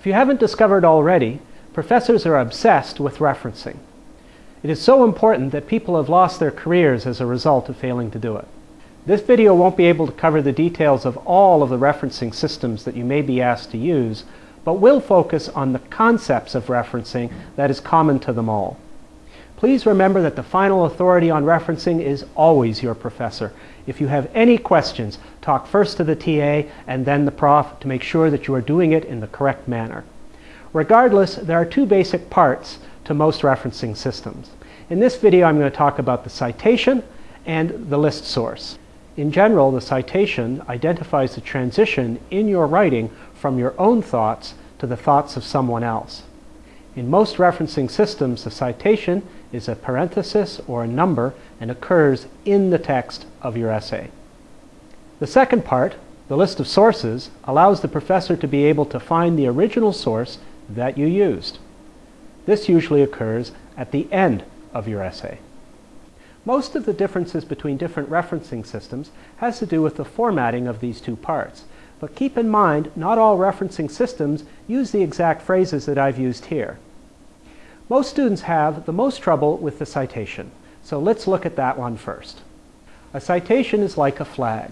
If you haven't discovered already, professors are obsessed with referencing. It is so important that people have lost their careers as a result of failing to do it. This video won't be able to cover the details of all of the referencing systems that you may be asked to use, but will focus on the concepts of referencing that is common to them all. Please remember that the final authority on referencing is always your professor. If you have any questions, talk first to the TA and then the prof to make sure that you are doing it in the correct manner. Regardless, there are two basic parts to most referencing systems. In this video, I'm going to talk about the citation and the list source. In general, the citation identifies the transition in your writing from your own thoughts to the thoughts of someone else. In most referencing systems, the citation is a parenthesis or a number and occurs in the text of your essay. The second part, the list of sources, allows the professor to be able to find the original source that you used. This usually occurs at the end of your essay. Most of the differences between different referencing systems has to do with the formatting of these two parts. But keep in mind, not all referencing systems use the exact phrases that I've used here. Most students have the most trouble with the citation, so let's look at that one first. A citation is like a flag.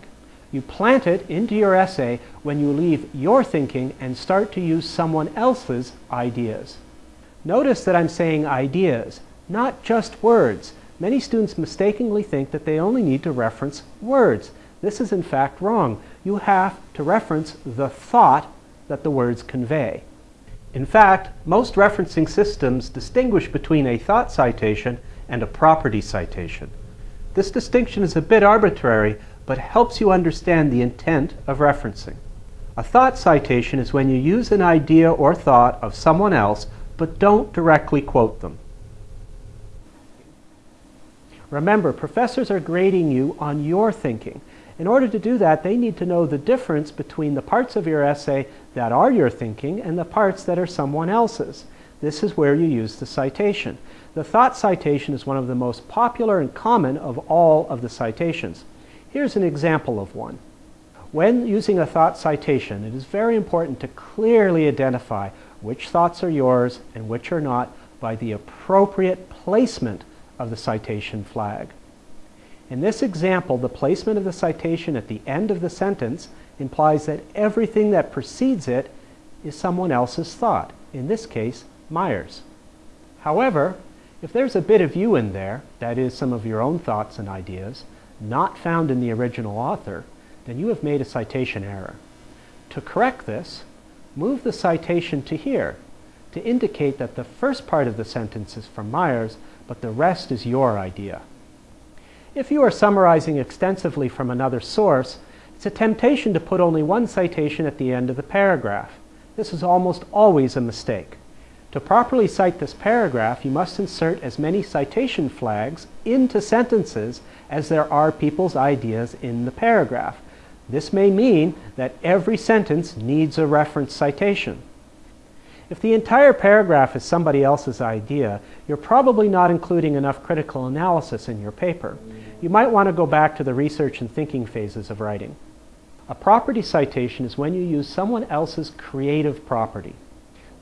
You plant it into your essay when you leave your thinking and start to use someone else's ideas. Notice that I'm saying ideas, not just words. Many students mistakenly think that they only need to reference words. This is in fact wrong. You have to reference the thought that the words convey. In fact, most referencing systems distinguish between a thought citation and a property citation. This distinction is a bit arbitrary, but helps you understand the intent of referencing. A thought citation is when you use an idea or thought of someone else, but don't directly quote them. Remember, professors are grading you on your thinking. In order to do that, they need to know the difference between the parts of your essay that are your thinking and the parts that are someone else's. This is where you use the citation. The thought citation is one of the most popular and common of all of the citations. Here's an example of one. When using a thought citation, it is very important to clearly identify which thoughts are yours and which are not by the appropriate placement of the citation flag. In this example, the placement of the citation at the end of the sentence implies that everything that precedes it is someone else's thought, in this case, Myers. However, if there's a bit of you in there, that is, some of your own thoughts and ideas, not found in the original author, then you have made a citation error. To correct this, move the citation to here to indicate that the first part of the sentence is from Myers, but the rest is your idea. If you are summarizing extensively from another source, it's a temptation to put only one citation at the end of the paragraph. This is almost always a mistake. To properly cite this paragraph, you must insert as many citation flags into sentences as there are people's ideas in the paragraph. This may mean that every sentence needs a reference citation. If the entire paragraph is somebody else's idea, you're probably not including enough critical analysis in your paper. You might want to go back to the research and thinking phases of writing. A property citation is when you use someone else's creative property.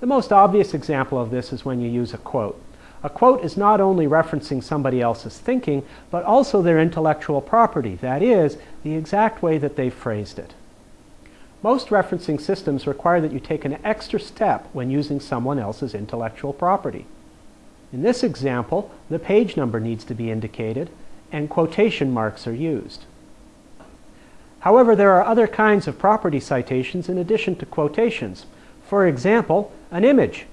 The most obvious example of this is when you use a quote. A quote is not only referencing somebody else's thinking, but also their intellectual property, that is, the exact way that they phrased it. Most referencing systems require that you take an extra step when using someone else's intellectual property. In this example, the page number needs to be indicated and quotation marks are used. However, there are other kinds of property citations in addition to quotations. For example, an image.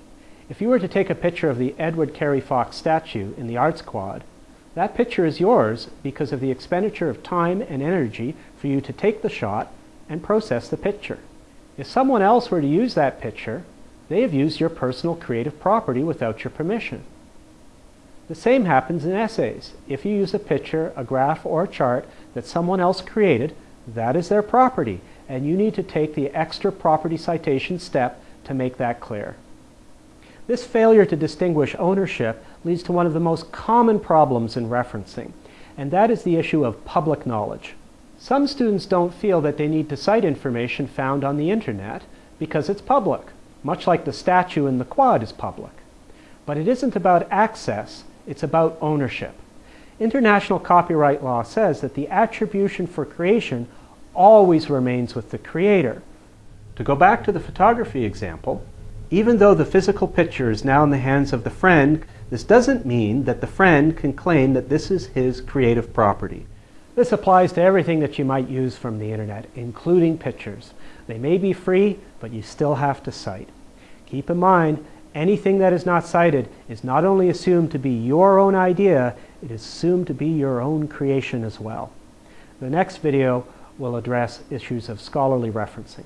If you were to take a picture of the Edward Carey Fox statue in the Arts Quad, that picture is yours because of the expenditure of time and energy for you to take the shot and process the picture. If someone else were to use that picture, they have used your personal creative property without your permission. The same happens in essays. If you use a picture, a graph, or a chart that someone else created, that is their property, and you need to take the extra property citation step to make that clear. This failure to distinguish ownership leads to one of the most common problems in referencing, and that is the issue of public knowledge. Some students don't feel that they need to cite information found on the internet because it's public. much like the statue in the quad is public. But it isn't about access, it's about ownership. International copyright law says that the attribution for creation always remains with the creator. To go back to the photography example, even though the physical picture is now in the hands of the friend, this doesn't mean that the friend can claim that this is his creative property. This applies to everything that you might use from the internet, including pictures. They may be free, but you still have to cite. Keep in mind, anything that is not cited is not only assumed to be your own idea, it is assumed to be your own creation as well. The next video will address issues of scholarly referencing.